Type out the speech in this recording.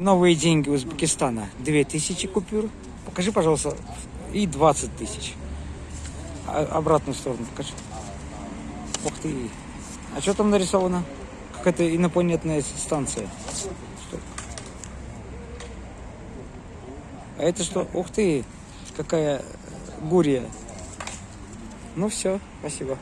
Новые деньги Узбекистана. 2000 купюр. Покажи, пожалуйста. И 20 тысяч. А- обратную сторону покажи. Ух ты. А что там нарисовано? Какая-то инопланетная станция. Что? А это что? Ух ты. Какая э, гурия. Ну все, спасибо.